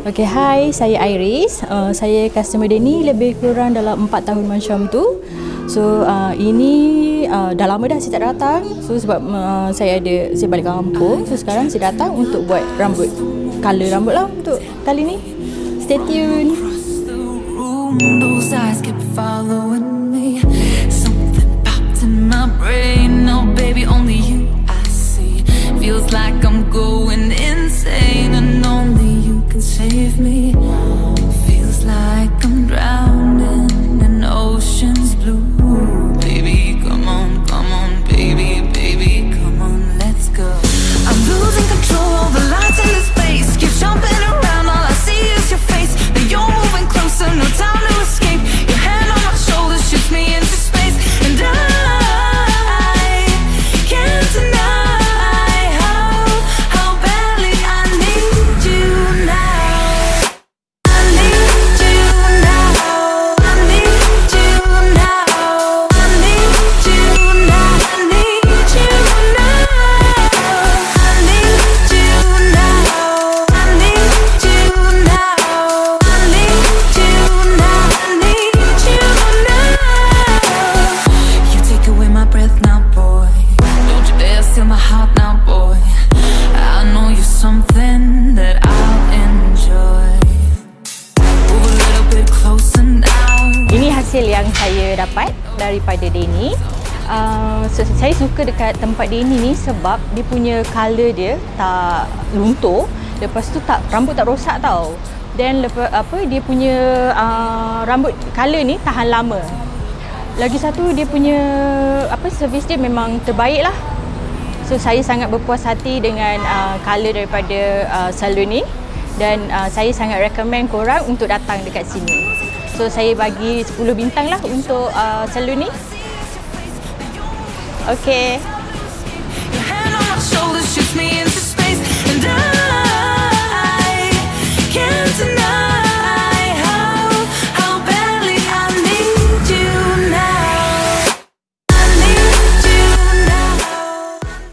Okay, hi, saya Iris. Uh, saya customer Denny lebih kurang dalam 4 tahun macam tu. So, uh, ini uh, dah lama dah saya tak datang. So, sebab uh, saya ada, saya balik kampung. So, sekarang saya datang untuk buat rambut. Color rambut lah untuk kali ni. Stay tune. Those eyes kept following me. Something popped in my brain. Oh, baby, only hasil yang saya dapat daripada Denny. Uh, so, saya suka dekat tempat Denny ni sebab dia punya colour dia tak luntur. Lepas tu tak rambut tak rosak tau. Dan lepas apa dia punya uh, rambut colour ni tahan lama. Lagi satu dia punya apa servis dia memang terbaik lah. So saya sangat berpuas hati dengan uh, colour daripada uh, salon ni dan uh, saya sangat recommend korang untuk datang dekat sini. So saya bagi 10 bintang lah untuk uh, salon ni. Okay.